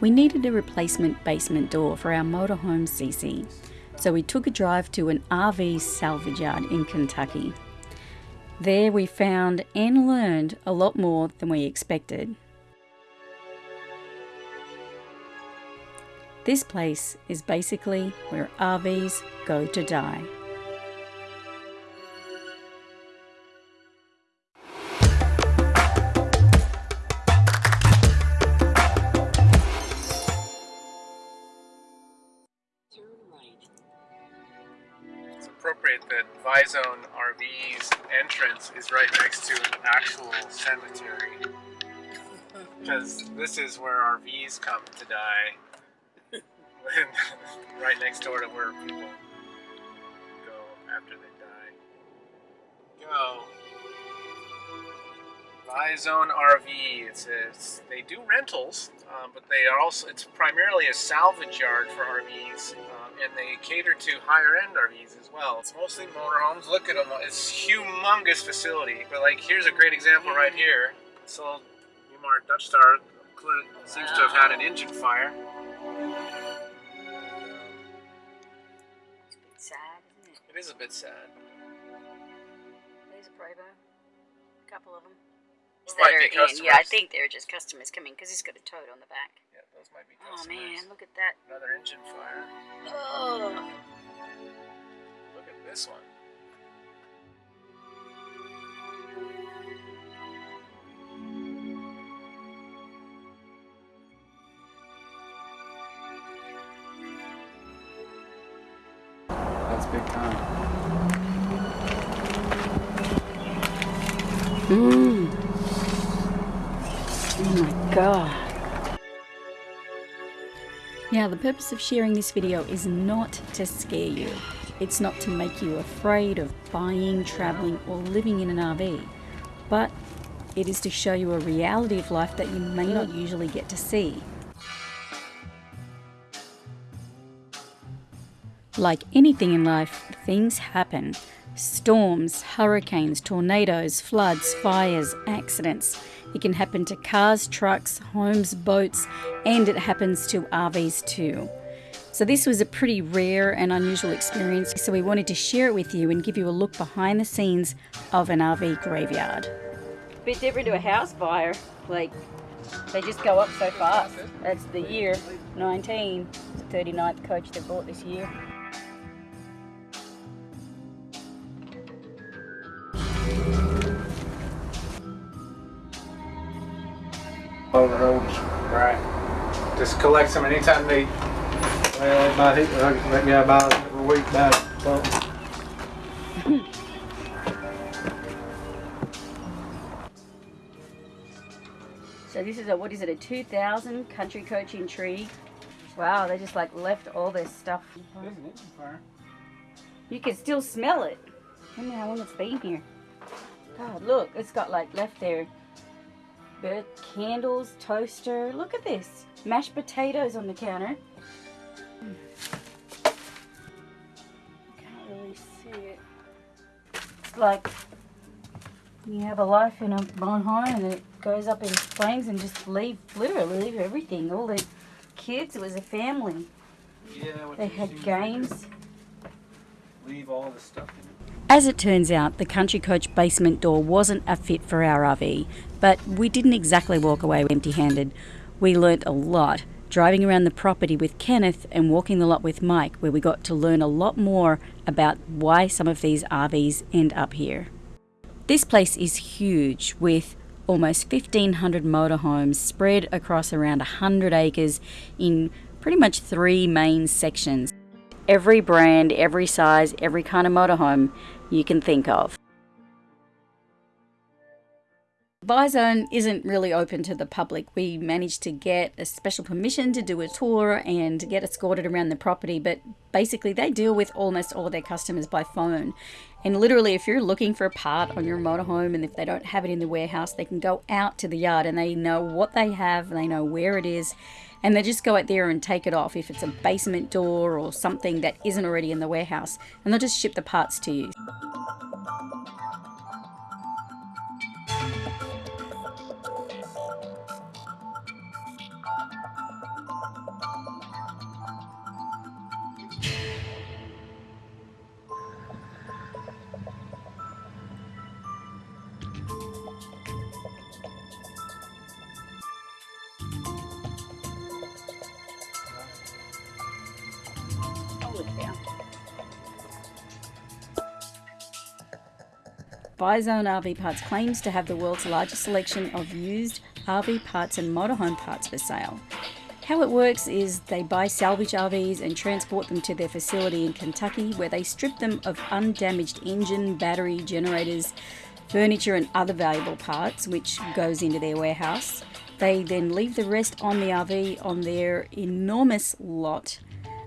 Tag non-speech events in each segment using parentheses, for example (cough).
We needed a replacement basement door for our motorhome CC, so we took a drive to an RV salvage yard in Kentucky. There we found and learned a lot more than we expected. This place is basically where RVs go to die. Bizone RV's entrance is right next to an actual cemetery. Because this is where RVs come to die. (laughs) right next door to where people go after they die. Go. Bizone RV. It says they do rentals, um, but they are also it's primarily a salvage yard for RVs, um, and they cater to higher end RVs as well. It's mostly motorhomes. Look at them. It's humongous facility. But like here's a great example right here. So Newmar Dutch Star seems to have had an engine fire. It's a bit sad, isn't it? It is a bit sad. There's a Prevost. A couple of them. Those might be yeah, I think they're just customers coming because he's got a toad on the back. Yeah, those might be Oh man, look at that. Another engine fire. Oh. Look at this one. That's big time. Mmm. Now, the purpose of sharing this video is not to scare you. It's not to make you afraid of buying, traveling, or living in an RV. But it is to show you a reality of life that you may not usually get to see. Like anything in life, things happen. Storms, hurricanes, tornadoes, floods, fires, accidents. It can happen to cars, trucks, homes, boats, and it happens to RVs too. So, this was a pretty rare and unusual experience, so we wanted to share it with you and give you a look behind the scenes of an RV graveyard. A Bit different to a house fire. Like, they just go up so fast. That's the year 19, the 39th coach they bought this year. Over roads. Right. Just collect them anytime they. Well, they might hit, maybe I buy them every week, buy something. So this is a, what is it, a 2000 country coach intrigue. Wow, they just like left all their stuff. There's an engine fire. You can still smell it. I wonder how long it's been here. God, look, it's got like left there. Candles, toaster. Look at this. Mashed potatoes on the counter. Can't really see it. It's like you have a life in a bonfire and it goes up in flames and just leave, literally leave everything. All the kids, it was a family. Yeah, They had games. Leave all the stuff in it. As it turns out, the Country Coach basement door wasn't a fit for our RV, but we didn't exactly walk away empty handed. We learnt a lot driving around the property with Kenneth and walking the lot with Mike, where we got to learn a lot more about why some of these RVs end up here. This place is huge with almost 1500 motorhomes spread across around 100 acres in pretty much three main sections. Every brand, every size, every kind of motorhome you can think of. Bizone isn't really open to the public. We managed to get a special permission to do a tour and get escorted around the property, but basically they deal with almost all their customers by phone. And literally, if you're looking for a part on your motorhome and if they don't have it in the warehouse, they can go out to the yard and they know what they have, they know where it is, and they just go out there and take it off if it's a basement door or something that isn't already in the warehouse, and they'll just ship the parts to you. Bizone RV Parts claims to have the world's largest selection of used RV parts and motorhome parts for sale. How it works is they buy salvage RVs and transport them to their facility in Kentucky where they strip them of undamaged engine, battery, generators, furniture and other valuable parts which goes into their warehouse. They then leave the rest on the RV on their enormous lot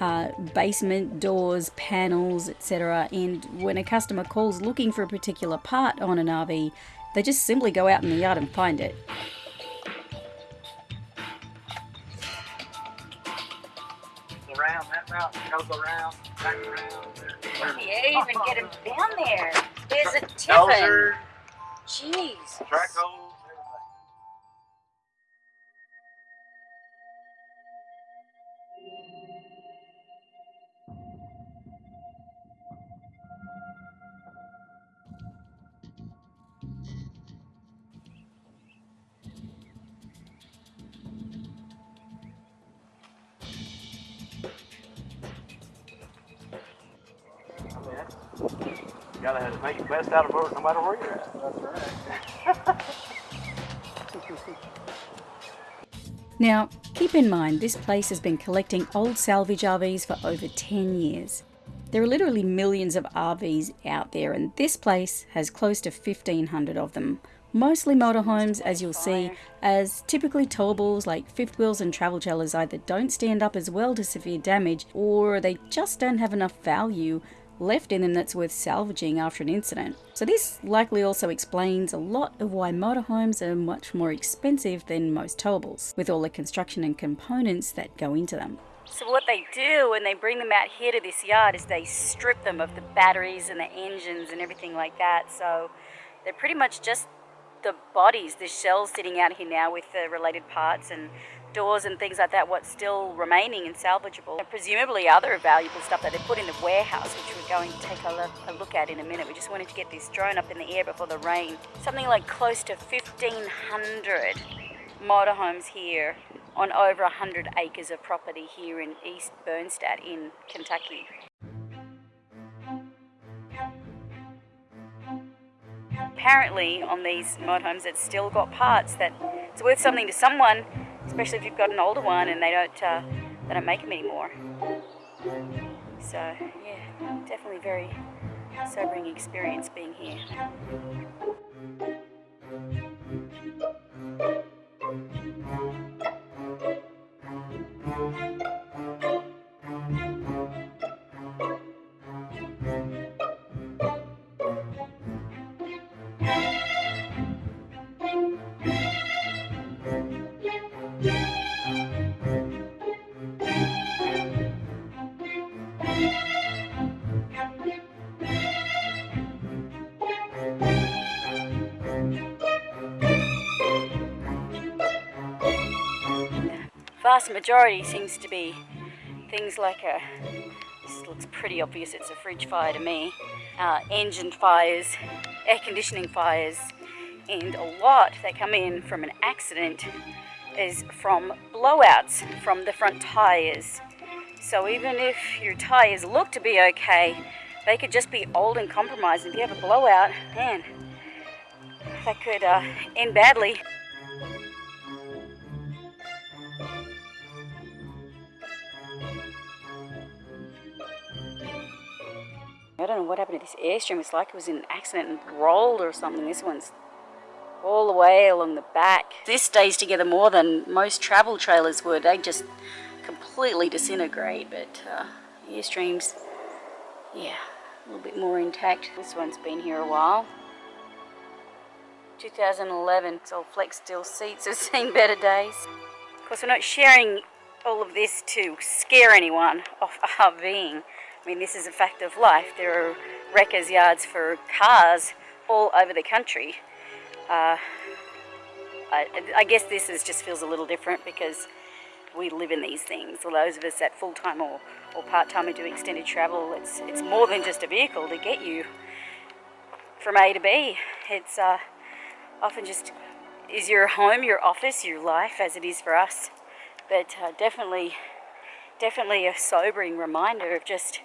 uh, basement doors, panels, etc. And when a customer calls looking for a particular part on an RV, they just simply go out in the yard and find it. Around that route goes around, back around. Yeah, even get him down there. There's a tiffin. Jeez. track holes, make the best out of no matter where you're at. That's (laughs) right. Now, keep in mind this place has been collecting old salvage RVs for over 10 years. There are literally millions of RVs out there, and this place has close to 1,500 of them. Mostly motorhomes, as you'll see, as typically towables like fifth wheels and travel trailers either don't stand up as well to severe damage or they just don't have enough value left in them that's worth salvaging after an incident. So this likely also explains a lot of why motorhomes are much more expensive than most towables, with all the construction and components that go into them. So what they do when they bring them out here to this yard is they strip them of the batteries and the engines and everything like that. So they're pretty much just the bodies, the shells sitting out here now with the related parts and doors and things like that, what's still remaining and salvageable. And presumably other valuable stuff that they put in the warehouse, which we're going to take a look, a look at in a minute. We just wanted to get this drone up in the air before the rain. Something like close to 1,500 motorhomes here on over 100 acres of property here in East Bernstadt in Kentucky. Apparently on these motorhomes it's still got parts that it's worth something to someone, especially if you've got an older one and they don't uh, they don't make them anymore. So yeah, definitely very sobering experience being here. Vast majority seems to be things like a this looks pretty obvious it's a fridge fire to me uh, engine fires air conditioning fires and a lot that come in from an accident is from blowouts from the front tires so even if your tires look to be okay they could just be old and compromised if you have a blowout man that could uh, end badly don't know what happened to this Airstream. It's like it was in an accident and rolled or something. This one's all the way along the back. This stays together more than most travel trailers would. They just completely disintegrate, but uh, Airstreams, yeah, a little bit more intact. This one's been here a while. 2011, it's all Flexsteel seats have seen better days. Of course, we're not sharing all of this to scare anyone off (laughs) RVing. Mean, this is a fact of life. There are wreckers yards for cars all over the country. Uh, I, I, guess this is just feels a little different because we live in these things. For those of us that full-time or, or part-time are do extended travel, it's, it's more than just a vehicle to get you from A to B. It's uh, often just is your home, your office, your life as it is for us. But uh, definitely, definitely a sobering reminder of just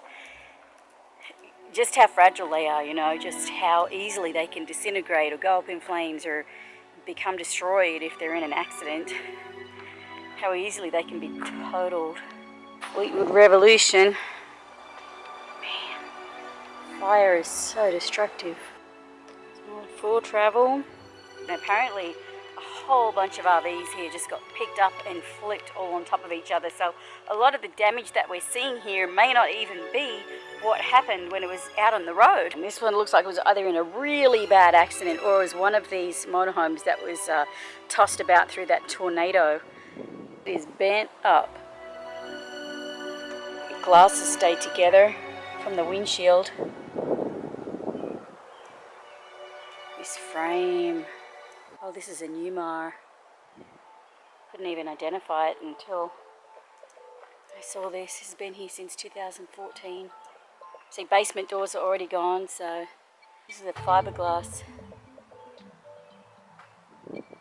just how fragile they are, you know, just how easily they can disintegrate or go up in flames or become destroyed if they're in an accident. How easily they can be totaled. Fleetwood Revolution. Man, fire is so destructive. Full travel. And apparently whole bunch of RVs here just got picked up and flipped all on top of each other. So a lot of the damage that we're seeing here may not even be what happened when it was out on the road. And this one looks like it was either in a really bad accident or it was one of these motorhomes that was uh, tossed about through that tornado. It is bent up. The glasses stay together from the windshield. This frame. Oh, this is a Newmar. Couldn't even identify it until I saw this. It's been here since 2014. See, basement doors are already gone, so this is a fiberglass.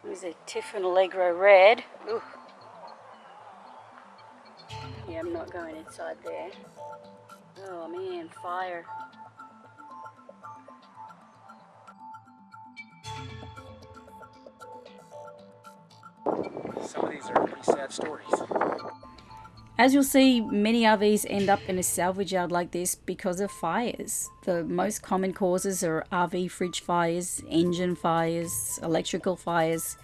There's a Tiffin Allegro red. Ooh. Yeah, I'm not going inside there. Oh man, fire. Some of these are pretty sad stories. As you'll see, many RVs end up in a salvage yard like this because of fires. The most common causes are RV fridge fires, engine fires, electrical fires.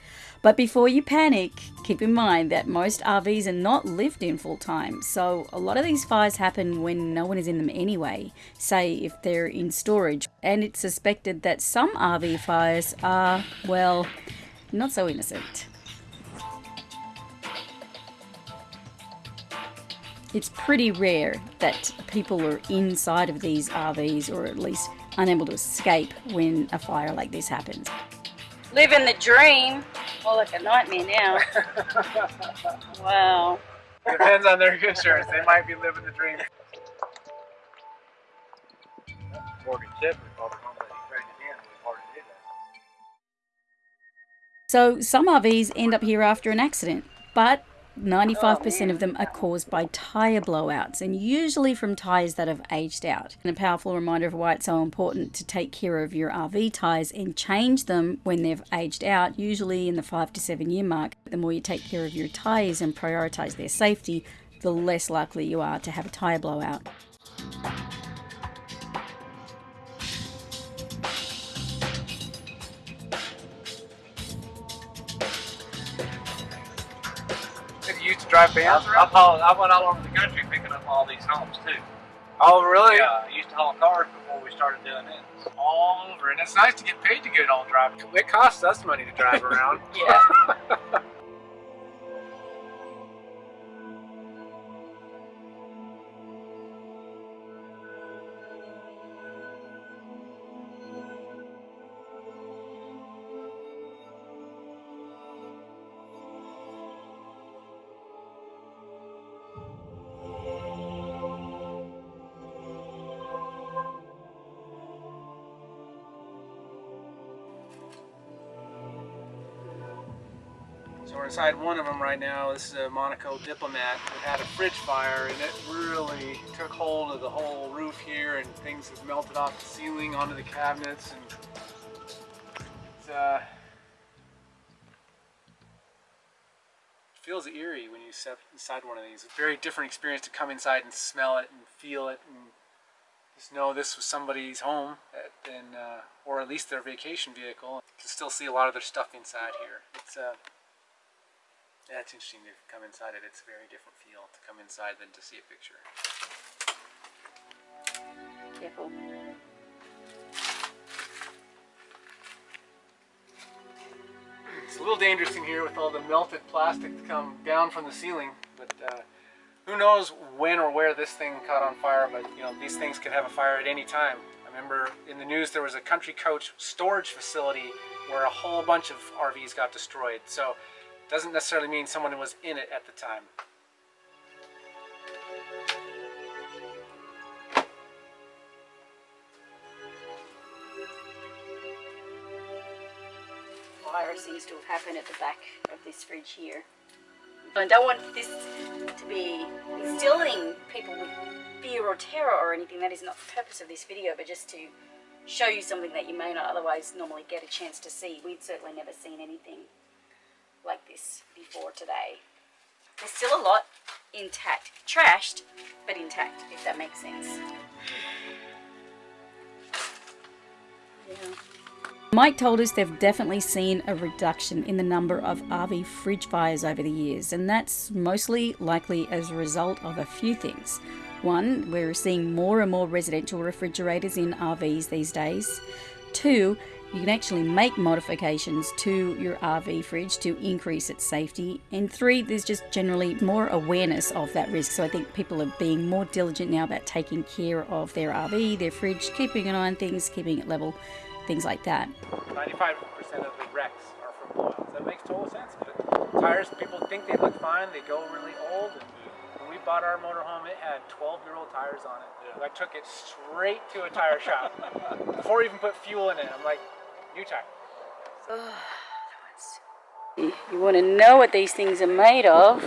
But before you panic, keep in mind that most RVs are not lived in full time, so a lot of these fires happen when no one is in them anyway, say if they're in storage. And it's suspected that some RV fires are, well, not so innocent. It's pretty rare that people are inside of these RVs or at least unable to escape when a fire like this happens. Living the dream. More like a nightmare now. (laughs) wow. Depends on their insurance. They might be living the dream. Morgan Shepherd called it home that he traded in. It was hard that. So some RVs end up here after an accident, but 95% of oh, them are caused by tyre blowouts and usually from tyres that have aged out. And a powerful reminder of why it's so important to take care of your RV tyres and change them when they've aged out, usually in the 5 to 7 year mark. The more you take care of your tyres and prioritise their safety, the less likely you are to have a tyre blowout. You used to drive I, I, around? hauled- I went all over the country picking up all these homes too. Oh, really? Yeah, I used to haul cars before we started doing this. All over. And it's nice to get paid to get it all drive. It costs us money to drive around. (laughs) (laughs) Yeah. So we're inside one of them right now. This is a Monaco Diplomat that had a fridge fire and it really took hold of the whole roof here and things have melted off the ceiling onto the cabinets and it's, uh, it feels eerie when you step inside one of these. It's a very different experience to come inside and smell it and feel it and just know this was somebody's home at, and, uh, or at least their vacation vehicle. You can still see a lot of their stuff inside here. It's uh, yeah, it's interesting to come inside it. It's a very different feel to come inside than to see a picture. Careful. It's a little dangerous in here with all the melted plastic to come down from the ceiling, but uh, who knows when or where this thing caught on fire, but you know, these things could have a fire at any time. I remember in the news there was a country coach storage facility where a whole bunch of RVs got destroyed. So doesn't necessarily mean someone was in it at the time. Fire seems to have happened at the back of this fridge here. I don't want this to be instilling people with fear or terror or anything. That is not the purpose of this video, but just to show you something that you may not otherwise normally get a chance to see. We'd certainly never seen anything like this before today. There's still a lot intact. Trashed, but intact, if that makes sense. Yeah. Mike told us they've definitely seen a reduction in the number of RV fridge fires over the years, and that's mostly likely as a result of a few things. One, we're seeing more and more residential refrigerators in RVs these days. Two, you can actually make modifications to your RV fridge to increase its safety. And three, there's just generally more awareness of that risk. So I think people are being more diligent now about taking care of their RV, their fridge, keeping an eye on things, keeping it level, things like that. 95% of the wrecks are from blowouts. That makes total sense. But tires, people think they look fine, they go really old. And when we bought our motorhome, it had 12 year old tires on it. I took it straight to a tire shop (laughs) before we even put fuel in it. I'm like, new tire. You want to know what these things are made of?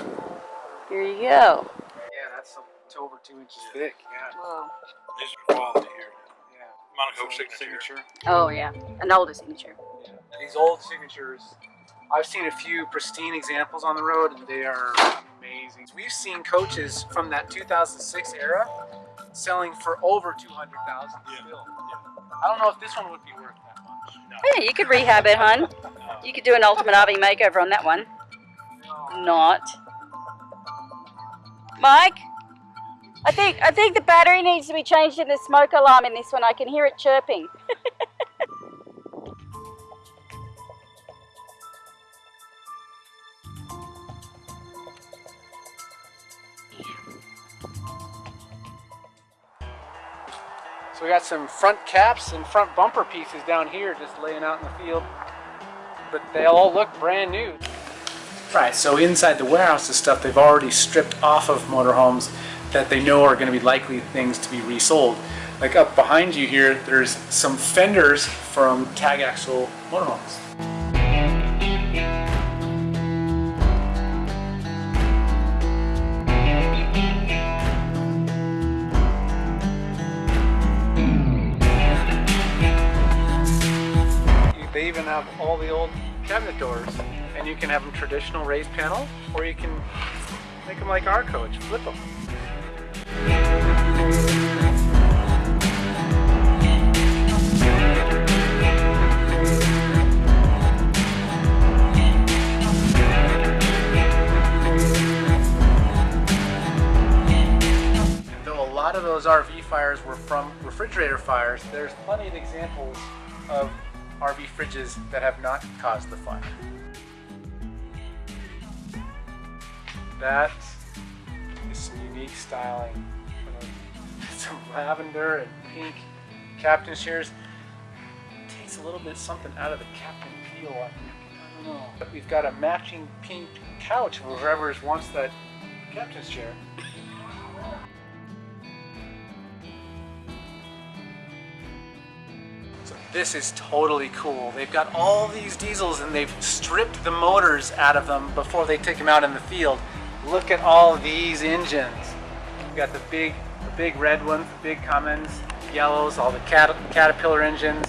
Here you go. Yeah, that's it's over two inches thick. Yeah. Whoa. These are quality here. Yeah. Monaco It's a signature. Oh yeah, an older signature. Yeah. These old signatures, I've seen a few pristine examples on the road, and they are amazing. We've seen coaches from that 2006 era selling for over 200,000 still. I don't know if this one would be worth that much. Yeah, you could rehab it, hun. You could do an ultimate RV makeover on that one. No. Not. Mike, I think I think the battery needs to be changed in the smoke alarm in this one. I can hear it chirping. (laughs) We got some front caps and front bumper pieces down here just laying out in the field. But they all look brand new. Right, so inside the warehouse is stuff they've already stripped off of motorhomes that they know are going to be likely things to be resold. Like up behind you here, there's some fenders from tag axle motorhomes. They even have all the old cabinet doors, and you can have them traditional raised panel, or you can make them like our coach, flip them. And though a lot of those RV fires were from refrigerator fires, there's plenty of examples of RV fridges that have not caused the fire. That is some unique styling. (laughs) Some lavender and pink captain's chairs. Takes a little bit something out of the captain feel. I don't know. But we've got a matching pink couch whoever wants that captain's chair. This is totally cool. They've got all these diesels and they've stripped the motors out of them before they take them out in the field. Look at all these engines. We've got the big, the big red ones, the big Cummins, yellows, all the Cat Caterpillar engines.